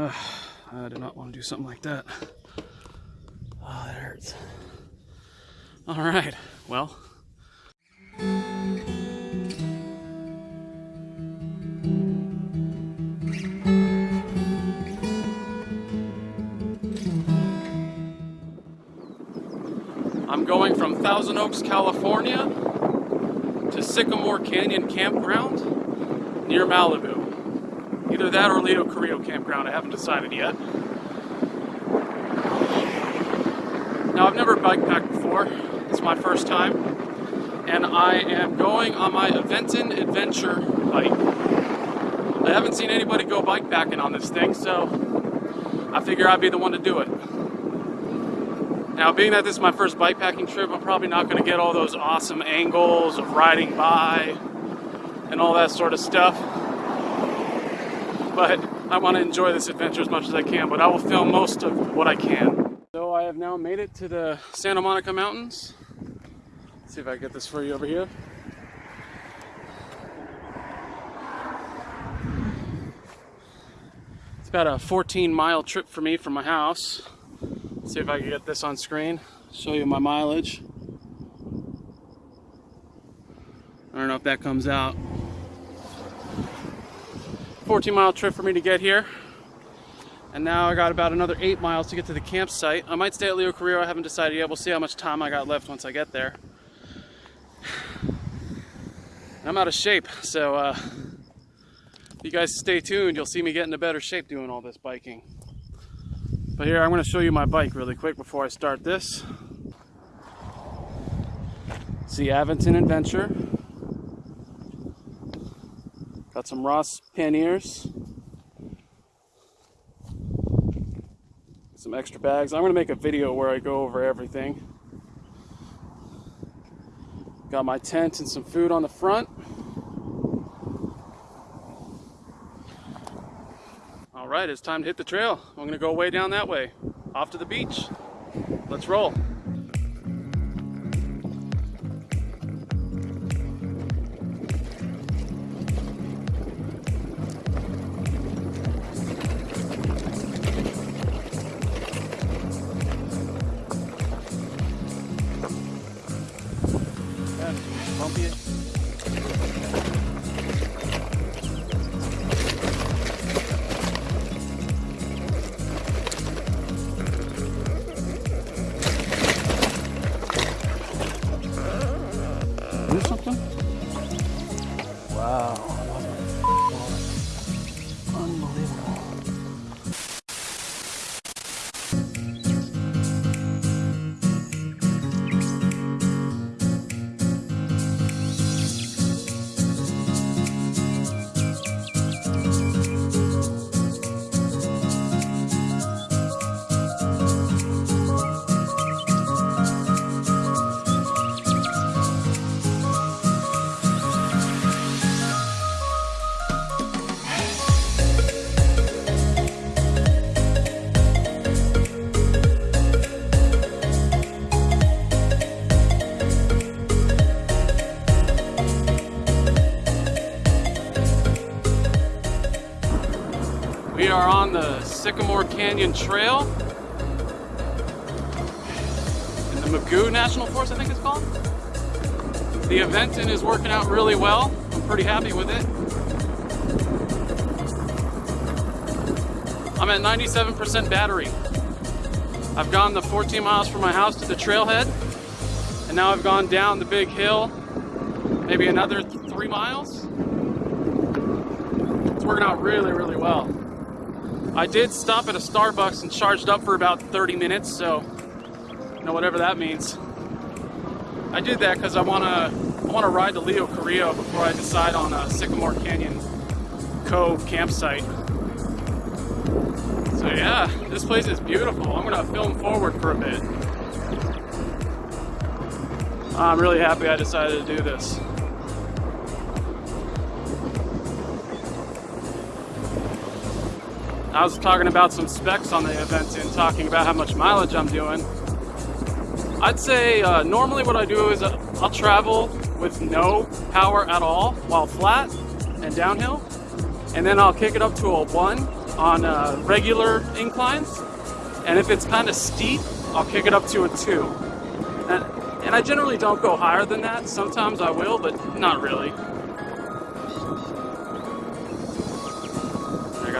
Uh, I do not want to do something like that. Oh, that hurts. All right, well. I'm going from Thousand Oaks, California to Sycamore Canyon Campground near Malibu. Either that or Leo Carrillo Campground, I haven't decided yet. Now I've never bike packed before, it's my first time, and I am going on my Aventon Adventure bike. I haven't seen anybody go bike packing on this thing, so I figure I'd be the one to do it. Now, being that this is my first bike packing trip, I'm probably not going to get all those awesome angles of riding by and all that sort of stuff. But I want to enjoy this adventure as much as I can, but I will film most of what I can. So I have now made it to the Santa Monica Mountains. Let's see if I get this for you over here. It's about a 14 mile trip for me from my house. See if I can get this on screen, show you my mileage. I don't know if that comes out. 14 mile trip for me to get here. And now I got about another eight miles to get to the campsite. I might stay at Leo Carrillo, I haven't decided yet. We'll see how much time I got left once I get there. I'm out of shape, so uh, if you guys stay tuned, you'll see me get into better shape doing all this biking. But here, I'm going to show you my bike really quick before I start this. See Aventon Adventure. Got some Ross panniers. Some extra bags. I'm going to make a video where I go over everything. Got my tent and some food on the front. All right, it's time to hit the trail. I'm gonna go way down that way, off to the beach. Let's roll. do something? Wow. Are on the Sycamore Canyon Trail in the Mugu National Forest, I think it's called. The Aventon is working out really well. I'm pretty happy with it. I'm at 97% battery. I've gone the 14 miles from my house to the trailhead, and now I've gone down the big hill, maybe another th three miles. It's working out really, really well. I did stop at a Starbucks and charged up for about 30 minutes, so you know whatever that means. I did that because I want to I want to ride to Leo Carrillo before I decide on a Sycamore Canyon Cove campsite. So yeah, this place is beautiful. I'm gonna film forward for a bit. I'm really happy I decided to do this. I was talking about some specs on the Aventon and talking about how much mileage I'm doing. I'd say uh, normally what I do is uh, I'll travel with no power at all while flat and downhill. And then I'll kick it up to a one on uh, regular inclines. And if it's kind of steep, I'll kick it up to a two. And, and I generally don't go higher than that. Sometimes I will, but not really.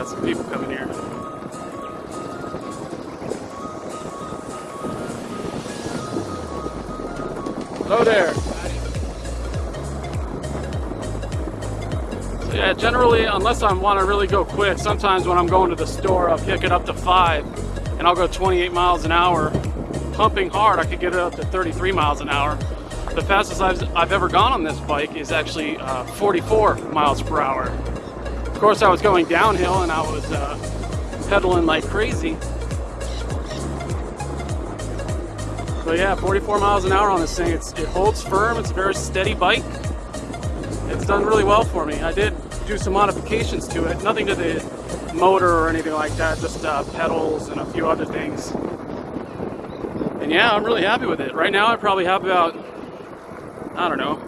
Got some people coming here. Hello there. So yeah, generally, unless I want to really go quick, sometimes when I'm going to the store, I'll kick it up to five and I'll go 28 miles an hour. Pumping hard, I could get it up to 33 miles an hour. The fastest I've, I've ever gone on this bike is actually uh, 44 miles per hour. Course, I was going downhill and I was uh, pedaling like crazy. But yeah, 44 miles an hour on this thing. It's, it holds firm. It's a very steady bike. It's done really well for me. I did do some modifications to it. Nothing to the motor or anything like that. Just uh, pedals and a few other things. And yeah, I'm really happy with it. Right now, I probably have about, I don't know,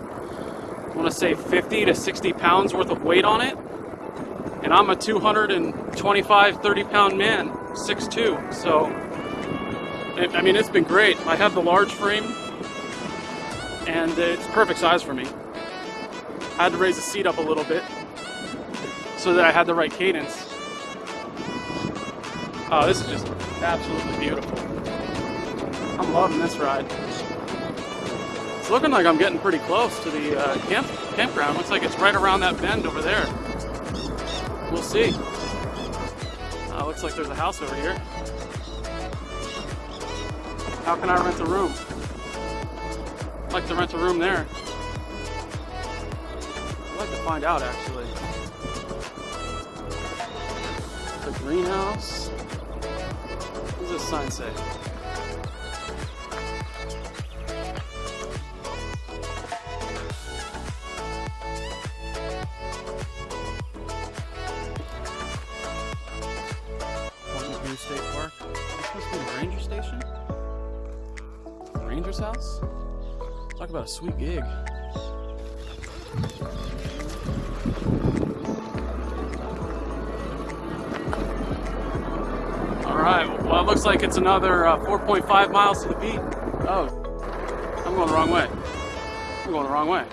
I want to say 50 to 60 pounds worth of weight on it. And I'm a 225, 30 pound man, 6'2". So I mean, it's been great. I have the large frame, and it's perfect size for me. I had to raise the seat up a little bit so that I had the right cadence. Oh, this is just absolutely beautiful. I'm loving this ride. It's looking like I'm getting pretty close to the uh, camp campground. Looks like it's right around that bend over there. We'll see. Uh, looks like there's a house over here. How can I rent a room? I'd like to rent a room there. I'd like to find out actually. The greenhouse. What does this sign say? State Park. This must be the ranger station? Ranger's house? Talk about a sweet gig. Alright, well it looks like it's another uh, 4.5 miles to the beat. Oh, I'm going the wrong way. I'm going the wrong way.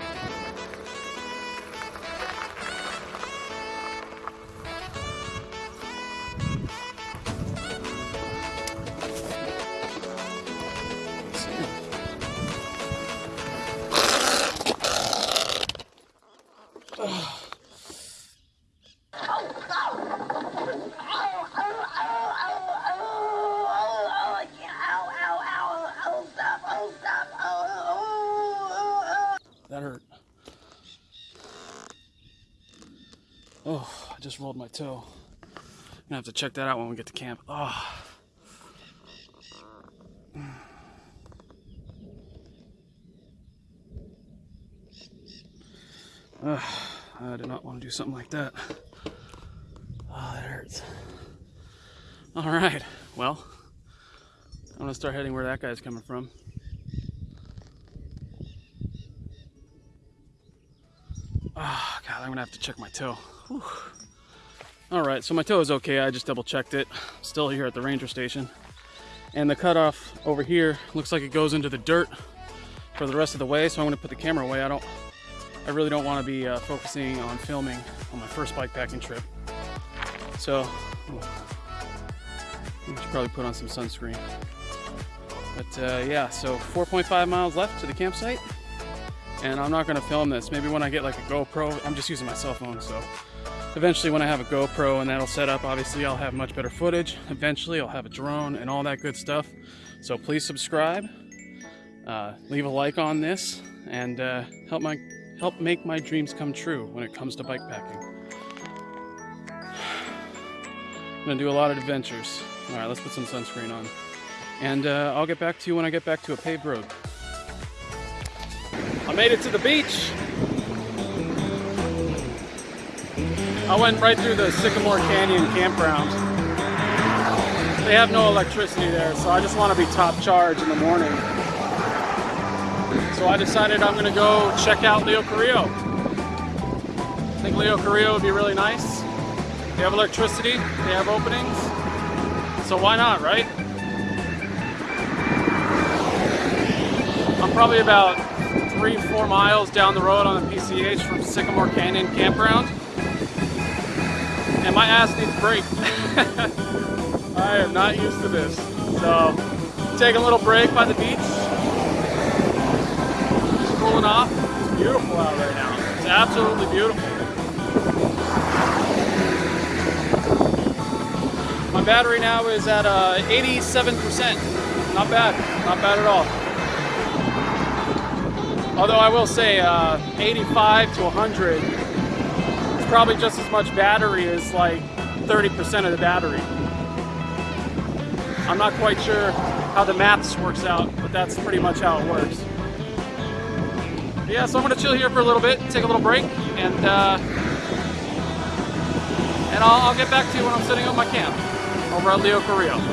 Rolled my toe. Gonna have to check that out when we get to camp. Oh. Uh, I did not want to do something like that. Oh, that hurts. All right, well, I'm gonna start heading where that guy's coming from. Oh, God, I'm gonna have to check my toe. Whew. All right, so my toe is okay. I just double checked it. Still here at the ranger station. And the cutoff over here looks like it goes into the dirt for the rest of the way. So I'm gonna put the camera away. I don't I really don't want to be uh, focusing on filming on my first bike packing trip. So I should probably put on some sunscreen. But uh, yeah, so 4.5 miles left to the campsite. And I'm not gonna film this. Maybe when I get like a GoPro, I'm just using my cell phone. So eventually when I have a GoPro and that'll set up, obviously I'll have much better footage. Eventually I'll have a drone and all that good stuff. So please subscribe, uh, leave a like on this, and uh, help my help make my dreams come true when it comes to bike packing. I'm gonna do a lot of adventures. All right, let's put some sunscreen on. And uh, I'll get back to you when I get back to a paved road. I made it to the beach. I went right through the Sycamore Canyon campground. They have no electricity there, so I just want to be top charge in the morning. So I decided I'm gonna go check out Leo Carrillo. I think Leo Carrillo would be really nice. They have electricity, they have openings. So why not, right? I'm probably about three, four miles down the road on the PCH from Sycamore Canyon Campground. And my ass needs a break. I am not used to this. So, take a little break by the beach. Just cooling off. It's beautiful out right now. It's absolutely beautiful. My battery now is at uh, 87%. Not bad. Not bad at all. Although I will say uh, 85 to 100 is probably just as much battery as like 30% of the battery. I'm not quite sure how the maths works out, but that's pretty much how it works. Yeah, so I'm gonna chill here for a little bit, take a little break, and uh, and I'll, I'll get back to you when I'm setting up my camp over at Leo Carrillo.